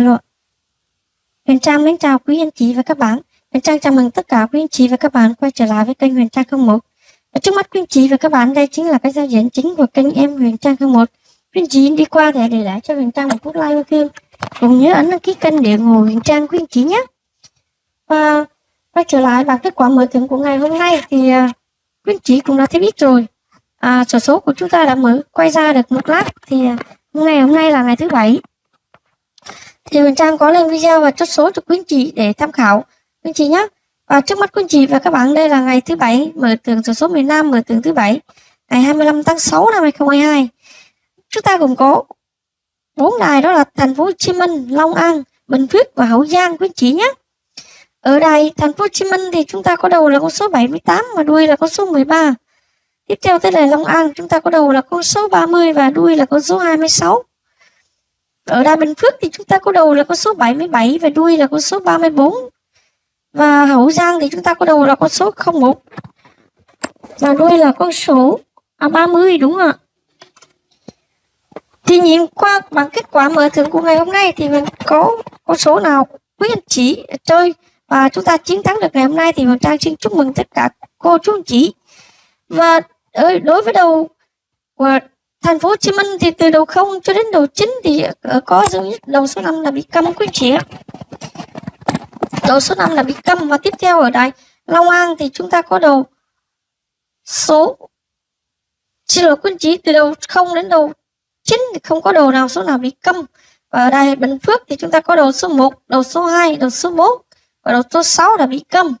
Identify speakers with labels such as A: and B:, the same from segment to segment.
A: Alo. Huyền Trang mến chào quý anh chị và các bạn. Huyền Trang chào mừng tất cả quý anh chị và các bạn quay trở lại với kênh Huyền Trang 01. Ở trước mắt quý anh chị và các bạn đây chính là cái giao diện chính của kênh em Huyền Trang 01. Quý anh chị đi qua thẻ để lại cho Huyền Trang một phút like yêu thương. Cùng nhớ ấn đăng ký kênh để ủng hộ Huyền Trang quý anh chị nhé. Và quay trở lại bằng kết quả mở thưởng của ngày hôm nay thì à, quý anh chị cũng đã thấy biết rồi. À, số số của chúng ta đã mở quay ra được một lát thì à, ngày hôm nay là ngày thứ bảy thì Huyền Trang có lên video và chốt số cho quý anh chị để tham khảo. Quý anh chị nhé và trước mắt quý anh chị và các bạn, đây là ngày thứ bảy, mở tường số số miền Nam, mở tường thứ bảy, ngày 25 tháng 6 năm 2022 chúng ta gồm có bốn đài, đó là thành phố Hồ Chí Minh, Long An, Bình Phước và Hậu Giang quý anh chị nhé ở đài thành phố Hồ Chí Minh thì chúng ta có đầu là con số 78 và đuôi là con số 13 tiếp theo tới đài Long An, chúng ta có đầu là con số 30 và đuôi là con số 26 ở Đà Bình Phước thì chúng ta có đầu là con số 77 và đuôi là con số 34. Và Hậu Giang thì chúng ta có đầu là con số 01 và đuôi là con số à, 30 đúng không ạ? Thì nhìn qua bằng kết quả mở thưởng của ngày hôm nay thì mình có con số nào quý anh chị chơi và chúng ta chiến thắng được ngày hôm nay thì mình Trang xin chúc mừng tất cả cô chú anh chị. Và ờ, đối với đầu của thành phố Hồ Chí Minh thì từ đầu không cho đến đầu chín thì ờ, có dấu nhất đầu số 5 là bị câm quý chị ạ đầu số 5 là bị câm và tiếp theo ở đây Long An thì chúng ta có đầu số xin lỗi quý chị từ đầu không đến đầu chín thì không có đầu nào số nào bị câm và ở đây Bình Phước thì chúng ta có đầu số 1 đầu số 2 đầu số 4 và đầu số 6 là bị câm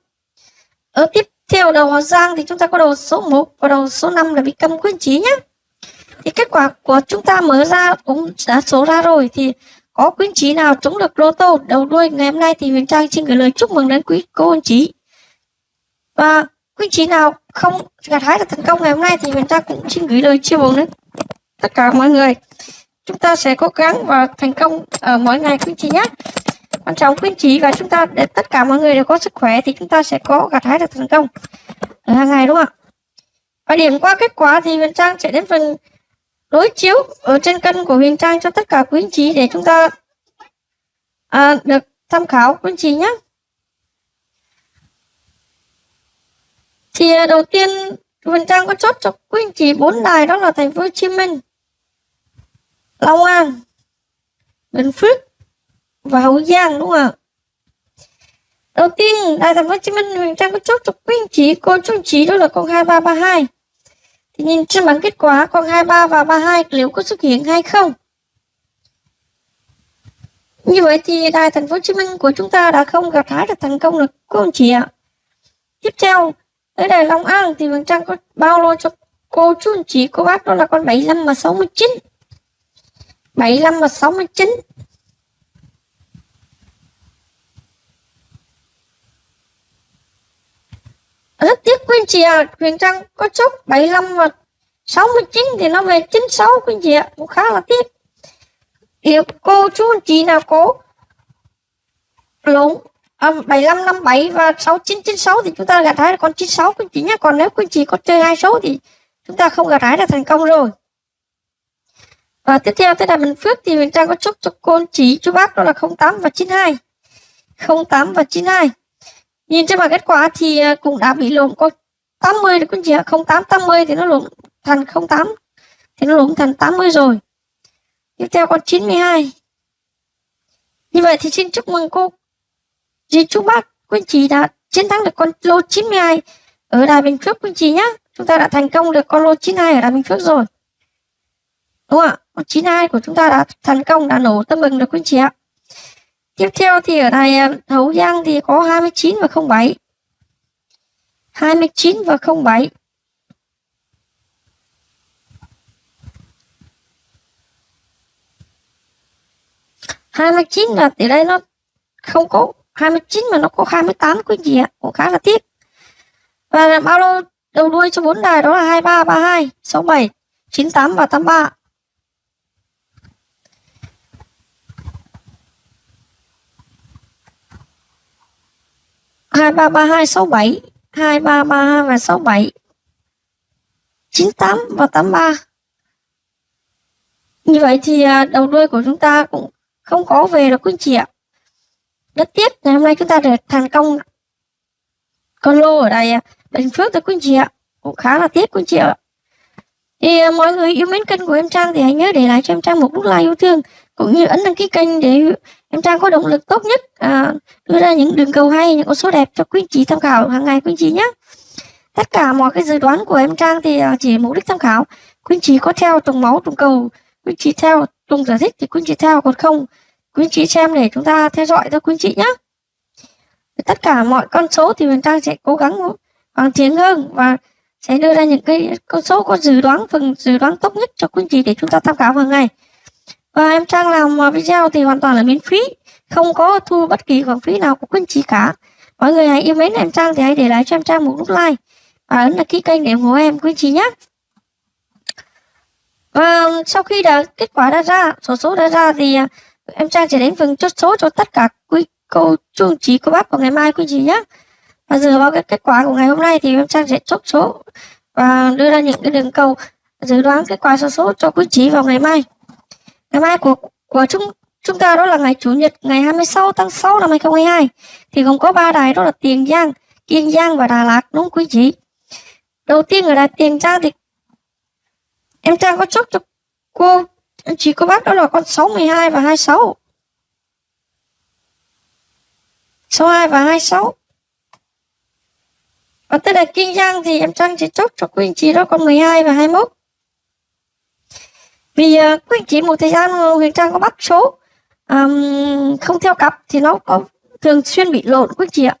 A: ở tiếp theo đầu Hà Giang thì chúng ta có đầu số 1 và đầu số 5 là bị câm quý chị nhé thì kết quả của chúng ta mở ra, cũng đã số ra rồi, thì có quý anh chị nào trúng được lô tô đầu đuôi ngày hôm nay thì Huyền Trang xin gửi lời chúc mừng đến quý cô anh chị. Và quý anh chị nào không gặt hái được thành công ngày hôm nay thì Huyền Trang cũng xin gửi lời chia buồn đến tất cả mọi người. Chúng ta sẽ cố gắng và thành công ở mỗi ngày quý anh chị nhé. Quan trọng quý anh chị và chúng ta, để tất cả mọi người đều có sức khỏe thì chúng ta sẽ có gặt hái được thành công. Ở hàng ngày đúng không ạ? Và điểm qua kết quả thì Huyền Trang sẽ đến phần đối chiếu ở trên cân của Huyền Trang cho tất cả quý anh chị để chúng ta à, được tham khảo quý anh chị nhé. Thì à, đầu tiên Huyền Trang có chốt cho quý anh chị bốn đài đó là thành phố Hồ Chí Minh, Long An, Bình Phước và Hậu Giang đúng không ạ? Đầu tiên đài thành phố Hồ Chí Minh Huyền Trang có chốt cho quý anh chị cô chú anh chị đó là con 2332 nhìn trên bảng kết quả con 23 và 32 liệu có xuất hiện hay không? Như vậy thì đài thành phố Hồ Chí Minh của chúng ta đã không gặt hái được thành công được cô anh chị ạ. Tiếp theo, tới đài Long An thì Vân Trang có bao lô cho cô chú anh chị cô bác đó là con 75 và 69. 75 và 69. Rất tiếc quý anh chị ạ. À, Huyền Trang có chốt 75 và 69 thì nó về 96 quý anh chị ạ. À, cũng khá là tiếc. Liệu cô chú anh chị nào có lộn à, 75 57 và 69 96 thì chúng ta gạt hái con 96 quý anh chị nhé. Còn nếu quý anh chị có chơi hai số thì chúng ta không gạt hái được thành công rồi. Và tiếp theo tới là Bình Phước thì Huyền Trang có chốt cho cô anh chị chú bác đó là 08 và 92 08 và 92 nhìn trên bảng kết quả thì ờ, cũng đã bị lộn có 80 được quý chị ạ. 08 80 thì nó lộn thành 08 thì nó lộn thành 80 rồi. Tiếp theo con 92 như vậy thì xin chúc mừng cô chị chúc bác quý chị đã chiến thắng được con lô 92 ở Đài Bình Phước quý chị nhé chúng ta đã thành công được con lô 92 ở Đài Bình Phước rồi. Đúng không ạ? Con 92 của chúng ta đã thành công, đã nổ tâm mừng được quý chị ạ. Tiếp theo thì ở này à, Hậu Giang thì có 29 và 07. 29 và 07. hai mươi chín là từ đây nó không có 29 mà nó có 28 quý gì ạ cũng khá là tiếc và bao lô đầu đuôi cho bốn đài đó là 23 32 67 98 và 83 233267 2332 và 67 98 và 83 như vậy thì à, đầu đuôi của chúng ta cũng không có về được quý anh chị ạ. Rất tiếc ngày hôm nay chúng ta được thành công. Con lô ở đây à, Bình Phước thôi quý anh chị ạ. Cũng khá là tiếc quý anh chị ạ. Thì uh, mọi người yêu mến kênh của em Trang thì hãy nhớ để lại cho em Trang một nút like yêu thương cũng như ấn đăng ký kênh để em Trang có động lực tốt nhất à, đưa ra những đường cầu hay những con số đẹp cho quý anh chị tham khảo hàng ngày quý anh chị nhé. Tất cả mọi cái dự đoán của em Trang thì à, chỉ mục đích tham khảo. Quý anh chị có theo trùng máu trùng cầu quý anh chị theo trùng giải thích thì quý anh chị theo còn không quý anh chị xem để chúng ta theo dõi thôi quý anh chị nhé. Tất cả mọi con số thì mình Trang sẽ cố gắng hoàn thiện hơn và sẽ đưa ra những cái con số có dự đoán phần dự đoán tốt nhất cho quý anh chị để chúng ta tham khảo hàng ngày và em Trang làm video thì hoàn toàn là miễn phí. Không có thu bất kỳ khoản phí nào của quý anh chị cả. Mọi người hãy yêu mến em Trang thì hãy để lại cho em Trang một nút like. Và ấn đăng ký kênh để ủng hộ em quý anh chị nhé. Và sau khi đã, kết quả đã ra, số số đã ra thì à, em Trang sẽ đến phần chốt số cho tất cả quý cô, chú chỉ của cô bác của ngày mai quý chị nhé. Và dựa vào cái kết quả của ngày hôm nay thì em Trang sẽ chốt số và đưa ra những cái đường cầu dự đoán kết quả số số cho quý chị vào ngày mai ngày mai của của chúng chúng ta đó là ngày chủ nhật ngày 26 tháng 6 năm 2022 thì gồm có ba đài đó là Tiền Giang, Kiên Giang và Đà Lạt đúng không quý vị? đầu tiên ở đài Tiền Giang thì em Trang có chốt cho cô anh chị cô bác đó là con 62 và 26 62 và 26 và tới đài Kiên Giang thì em Trang chỉ chốt cho quý anh chị đó con 12 và 21 vì ờ, uh, quý anh chị một thời gian Huyền Trang có bắt số um, không theo cặp thì nó có thường xuyên bị lộn quý anh chị ạ.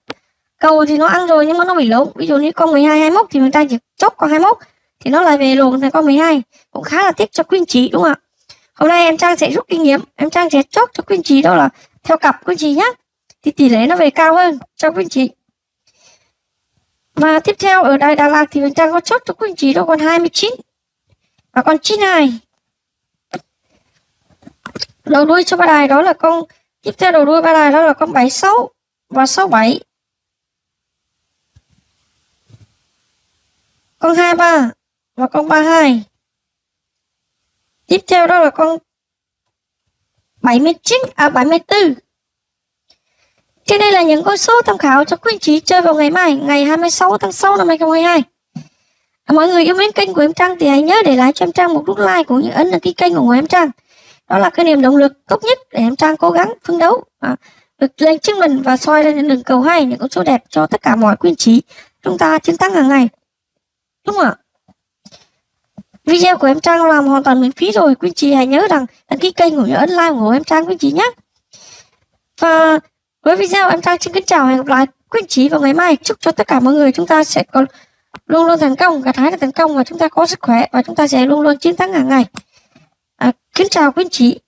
A: Cầu thì nó ăn rồi nhưng mà nó bị lộn. Ví dụ như con 12 21 thì Huyền Trang chỉ chốt con 21 thì nó lại về lộn thành con 12 cũng khá là tiếc cho quý anh chị đúng không ạ? Hôm nay em Trang sẽ rút kinh nghiệm. Em Trang sẽ chốt cho quý anh chị đó là theo cặp quý anh chị nhé thì tỷ lệ nó về cao hơn cho quý anh chị và tiếp theo ở Đài Đà Lạt thì Huyền Trang có chốt cho quý anh chị đó còn 29 và còn 92 đầu đuôi cho ba đài đó là con tiếp theo đầu đuôi ba đài đó là con 76 và 67 con 23 và con 32 tiếp theo đó là con 79 à 74 trên đây là những con số tham khảo cho quý anh chị chơi vào ngày mai ngày 26 tháng 6 năm 2022 à, mọi người yêu mến kênh của em Trang thì hãy nhớ để lại cho em Trang một nút like cũng như ấn đăng ký kênh của em Trang đó là cái niềm động lực tốt nhất để em Trang cố gắng phấn đấu à, được lên chứng mình và soi lên những đường cầu hay những con số đẹp cho tất cả mọi quý trí chúng ta chiến thắng hàng ngày. Đúng không ạ? Video của em Trang làm hoàn toàn miễn phí rồi quý trí hãy nhớ rằng đăng ký kênh của nhớ ấn like của em Trang quý trí nhé. Và với video em Trang xin kính chào hẹn gặp lại quý trí vào ngày mai. Chúc cho tất cả mọi người chúng ta sẽ có luôn luôn thành công gặt hái được thành công và chúng ta có sức khỏe và chúng ta sẽ luôn luôn chiến thắng hàng ngày kính chào quý anh chị.